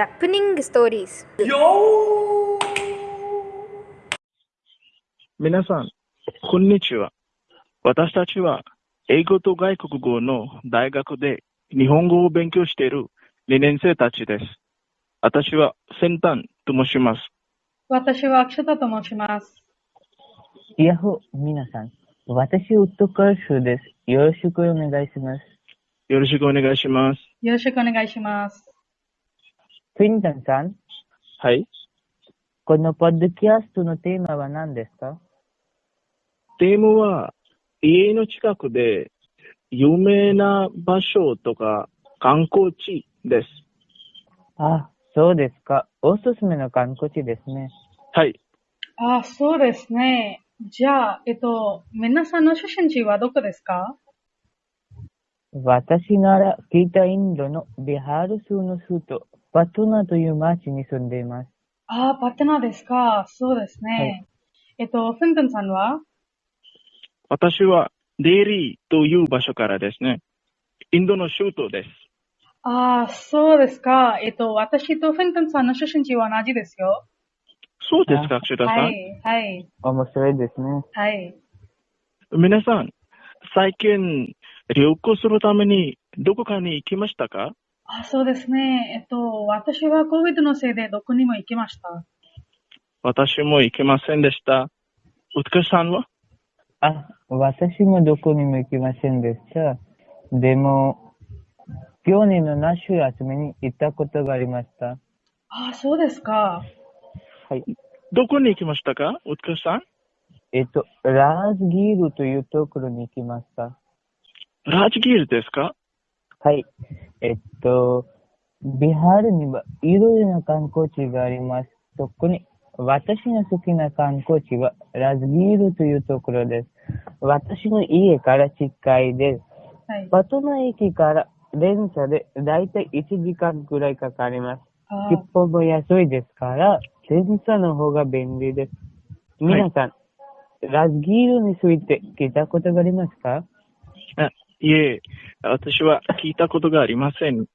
ジャップニングストーリーズ皆さん、こんにちは。私たちは、英語と外国語の大学で日本語を勉強している2年生たちです。私は先端と申します。私はアクシャタと申します。いやほ、皆さん。私、ウッドカーシュです。よろしくお願いします。よろしくお願いします。よろしくお願いします。フィンタンさん、はい。このポッドキャストのテーマは何ですか？テーマは、家の近くで有名な場所とか観光地です。あ、そうですか。おすすめの観光地ですね。はい。あ、そうですね。じゃあ、えっと、皆さんの出身地はどこですか？私なら北インドのビハール州の首都パトナという町に住んでいます。あ、パテナですか。そうですね。はいえっと、フントンさんは？私はデイリーという場所からですね。インドの首都です。あ、そうですか。えっと、私とフントンさんの出身地は同じですよ。そうですか、シュタさん。はい、はい、面白いですね。はい。皆さん、最近、旅行するためにどこかに行きましたか？あ、そうですね。えっと、私は COVID のせいでどこにも行きました。私も行けませんでした。うつかさんは？あ、私もどこにも行きませんでした。でも、去年の夏休みに行ったことがありました。あ、そうですか。はい。どこに行きましたか？うつかさん？えっと、ラーズギールというところに行きました。ラージギールですか？はい。えっと、ビハールにはいろいろな観光地があります。特に私の好きな観光地はラズギールというところです。私の家から近いです。はい。パトナ駅から電車でだいたい1時間くらいかかります。あ切符も安いですから、電車の方が便利です。皆さん、ラズギールについて聞いたことがありますか？あいえ、私は聞いたことがありません。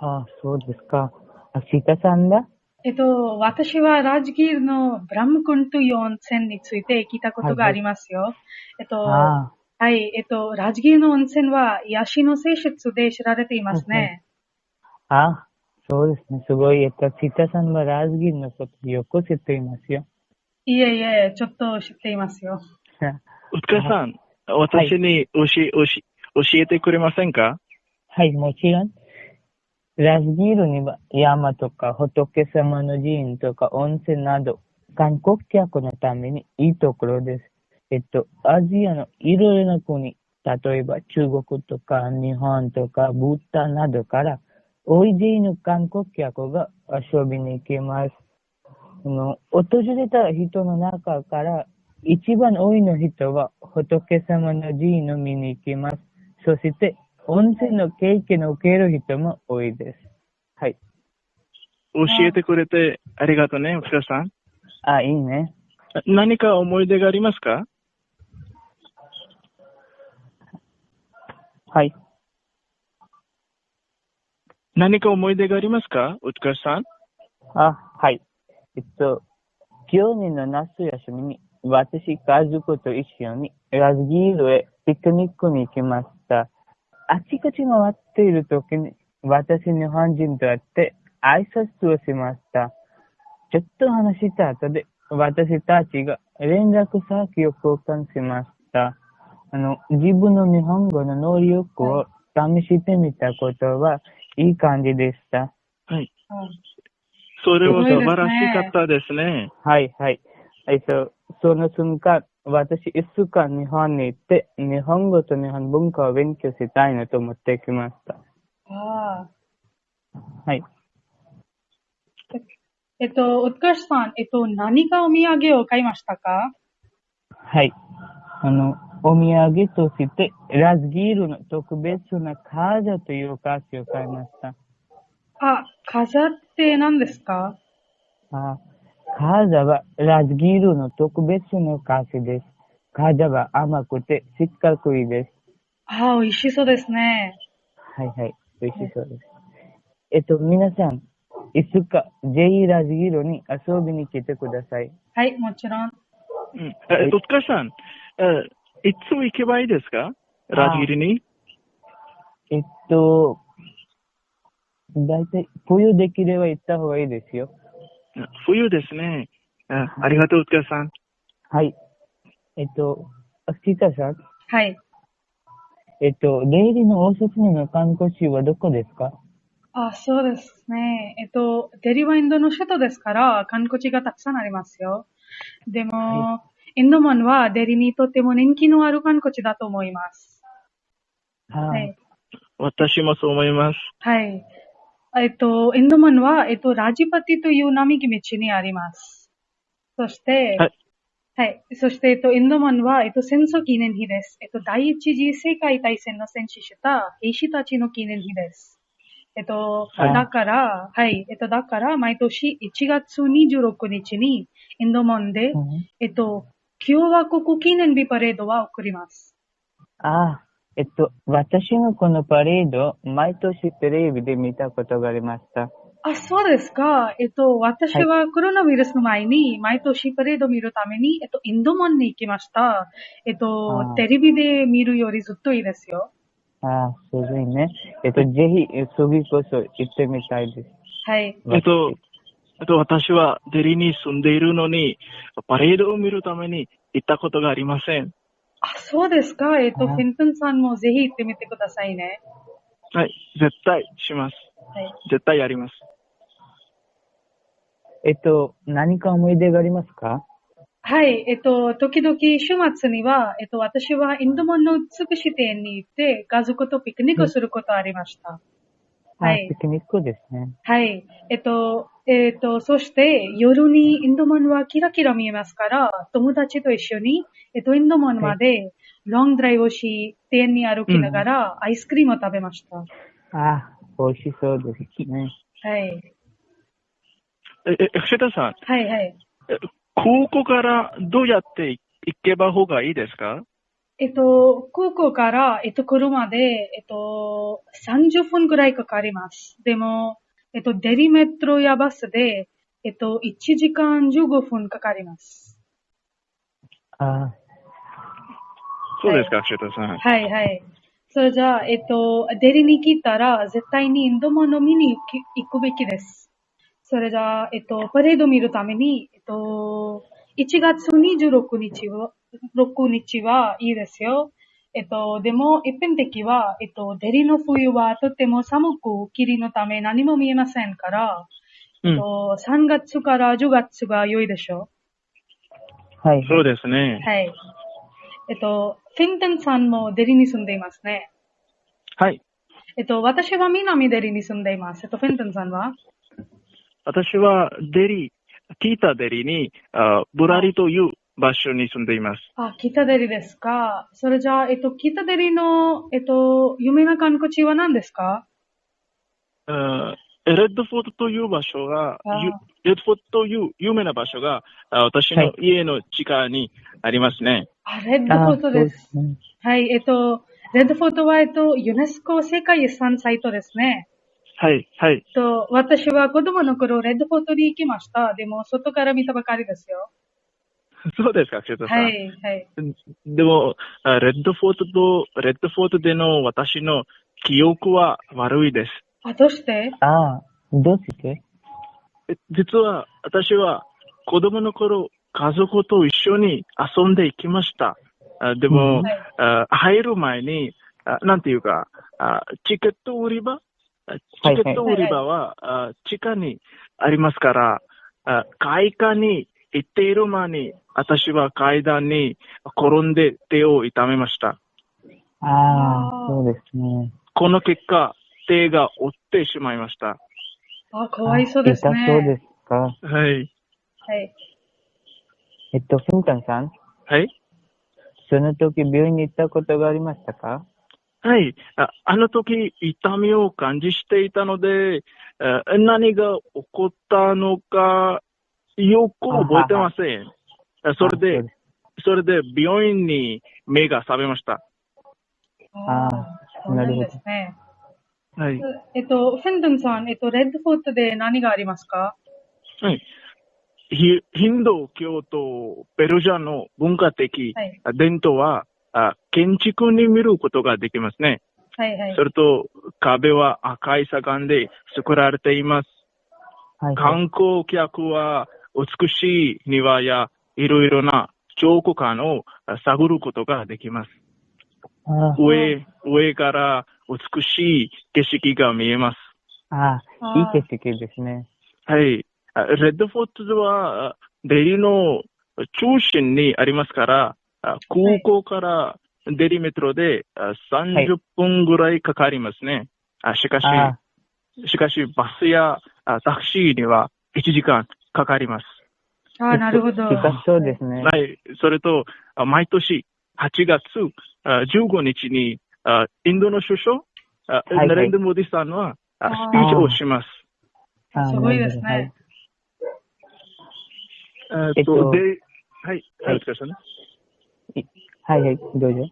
ああ、そうですか。あ、シタさんだえっと、私はラジギールのブラムクンという温泉について聞いたことがありますよ。えっと、ああ。はい、えっと、ラジギールの温泉は癒しの性質で知られていますね。あ、そうですね。すごい。えっと、シタさんはラズギルのことよく知っていますよ。いえいえ、ちょっと知っていますよ。うつかさん、私に教え、教え教えてくれませんか？はい、もちろん。ラズギルには山とか仏様の寺院とか温泉など、観光客のためにいいところです。えっと、アジアのいろいろな国、例えば中国とか日本とかブッダなどから、大勢の観光客が遊びに行きます。あの、訪れた人の中から一番多いの人は仏様の寺院を見に行きます。そして、温泉の経験を受ける人も多いです。はい。教えてくれてありがとうね、うつかさん。あ、いいね。何か思い出がありますか？はい。何か思い出がありますか？うつかさん。あ、はい。えっと、去年の夏休みに、私、家族と一緒にラズギールへピクニックに行きました。あちこち回っている時に、私、日本人と会って挨拶をしました。ちょっと話した後で、私たちが連絡先を交換しました。あの、自分の日本語の能力を試してみたことは、いい感じでした。はい。うんそれは素すごいですね晴らしかったですね。はい、はい。えっと、その瞬間、私、一週間日本に行って、日本語と日本文化を勉強したいなと思ってきました。ああ。はい。えっと、ウッカシさん、えっと、何かお土産を買いましたか？はい。あの、お土産として、ラズギールの特別なカーザというお菓子を買いました。あ、飾って何ですか？あカーザはラズギールの特別なお菓子です。カーザは甘くてしっかりです。ああ、美味しそうですね。はいはい。美味しそうです。えっと、皆さん、いつか、ぜひラジギルに遊びに来てください。はい、もちろん。うん。え、戸塚さん、え、いつ行けばいいですか？ラジギルに？えっと、だいたい冬できれば行った方がいいですよ。うん冬ですね。あありがとう、戸塚さん。はい。えっと、あキタさん、はい。えっと、レイリのおすすめの観光地はどこですか？あ、そうですね。えっと、デリはインドの首都ですから、観光地がたくさんありますよ。でも、はインドマンはデリにとっても人気のある観光地だと思います。は。はいい。私もそう思います。はい。えっと、インドマンは、えっと、ラジパティという並木道にあります。そして、はい。はい。そして、えっと、インドマンは、えっと、戦争記念日です。えっと、第一次世界大戦の戦死した兵士たちの記念日です。えっと、はいだから、はい。えっと、だから、毎年1月26日に、インドマンで、うんえっと、共和国記念日パレードは送ります。ああ、えっと、私のこのパレード、毎年テレビで見たことがありました。あ、そうですか。えっと、私はコロナウイルスの前に、毎年パレードを見るために、えっと、インドマンに行きました。えっあとー、テレビで見るよりずっといいですよ。ああ、すごいね。えっと、ぜひ、次こそ行ってみたいです。はい。えっと、えっと、私はデリに住んでいるのに、パレードを見るために行ったことがありません。あ、そうですか？えっと、あフィントンさんもぜひ行ってみてくださいね。はい。絶対します。はい。絶対やります。えっと、何か思い出がありますか？はい。えっと、時々週末には、えっと、私はインドマンの美しい店に行って、家族とピクニックをすることありました。はいあピクニックですね。はい。えっと、えっと、そして夜にインドマンはキラキラ見えますから、友達と一緒に、えっと、インドマンまでロングドライブをし、店に歩きながらアイスクリームを食べました。ああ、美味しそうですね。はい。え、え、藤田さん、はいはい。え空港からどうやって行けば方がいいですか？えっと、空港から、えっと、車で、えっと、30分くらいかかります。でも、えっと、デリメトロやバスで、えっと、1時間15分かかります。ああ、そうですか、藤田さん。はいはい。それじゃあ、えっと、デリに来たら、絶対にインドマンの見に行くべきです。それじゃあ、えっと、パレード見るために、えっと、1月26日は、6日はいいですよ。えっと、でも、一般的は、えっと、デリの冬はとても寒く、霧のため何も見えませんから、うん。えっと、3月から10月が良いでしょはい。そうですねう。。はい。えっと、フィントンさんもデリに住んでいますね。はい。えっと、私は南デリに住んでいます。えっと、フェントンさんは？私はデリ、北デリに、あブラリという場所に住んでいます。あ、北デリですか？それじゃあ、えっと、北デリの、えっと、有名な観光地は何ですか？あレッドフォートという場所が、レッドフォートという有名な場所が、あ私の家の地下にありますね。あ、レッドフォートです。そうね。はい、えっと、レッドフォートは、えっと、ユネスコ世界遺産サイトですね。はい、はい。えっと、私は子供の頃、レッドフォートに行きました。でも、外から見たばかりですよ。そうですか、瀬戸さん。はい、はい。でも、あレッドフォートと、レッドフォートでの私の記憶は悪いです。あ、どうして？ああ、どうして？え実は、私は子供の頃、家族と一緒に遊んでいきました。あでも、はいあ入る前に、あなんていうか、あチケット売り場？あチケット売り場は、あ地下にありますから、あ階下に行っている間に、私は階段に転んで手を痛めました。ああ、そうですね。この結果、手が折ってしまいました。あ、かわいそうですね。あ痛そうですか？はい。はい。えっと、フンタンさん、はいその時病院に行ったことがありましたか？はい。ああの時、痛みを感じしていたので、あ何が起こったのか、よく覚えてません。あそれでで、それで病院に目が覚めました。あそうなるほどですね。はい。えっと、フェンドンさん、えっと、レッドフォートで何がありますか？はい。ヒヒンドー教とペルシャの文化的はい。伝統は、あ建築に見ることができますね。はいはいそ。れと、壁は赤い砂岩で作られています。はい。はい。観光客は美しい庭やいろいろな彫刻館をあ探ることができます。あ上、上から美しい景色が見えます。あ、あーいい景色ですね。はい。あレッドフォートは、あデリの中心にありますから、あ空港からデリメトロであ30分ぐらいかかりますね。あしかし、あしかしバスやあタクシーには1時間かかります。あー、なるほど。近そうですね。はい。それと、あ毎年8月あ15日にあインドの首相、あはいナレンド・モディさんはスピーチをします。あすごいですねえーっとと、で、はい。はいはい、お疲れ様ではい。はいはい、どうぞ。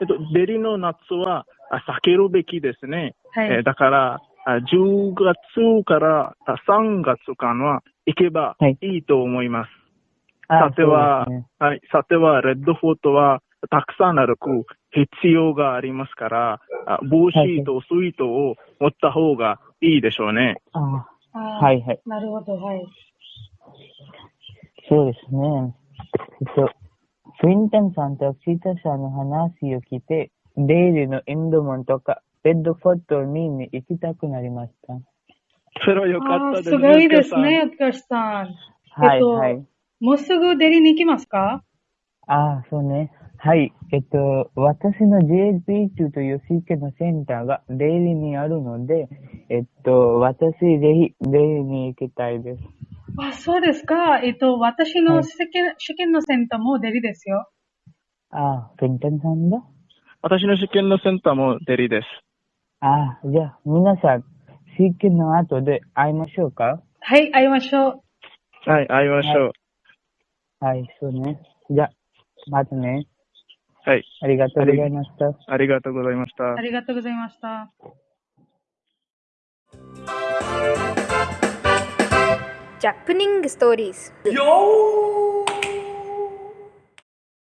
えっと、デリの夏はあ避けるべきですね。はい。えーだから、あ10月からあ3月間は行けばはいいいと思います。あさては、ねはい、さては、レッドフォートはたくさん歩く必要がありますから、あ帽子とスイートを持った方がいいでしょうね。ああーはいはい。なるほど、はい。そうですね。えっと、クインタンさんとシータさんの話を聞いて、デイリーのインドモンとか、レッドフォートにに行きたくなりました。それはよかったですすごいですゆね、アツカシさん。はい、えっとはい。もうすぐデリに行きますか？ああ、そうね。はい。えっと、私の JSP2 というシーケのセンターがデイリーにあるので、えっと、私ぜひデイリーに行きたいです。あ、そうですか。えっと、私はいの試験,、試験のセンターもデリですよ。ああ、クインタンさんだ？私の試験のセンターもデリです。ああ、じゃあ、皆さん、シーケの後で会いましょうか？はい、会いましょう。はい、会いましょう。はい、そうね。じゃあ、またね。はい、ありがとうございました。ありがとうございましたあ。りがとうございました。Japanese stories. Yo!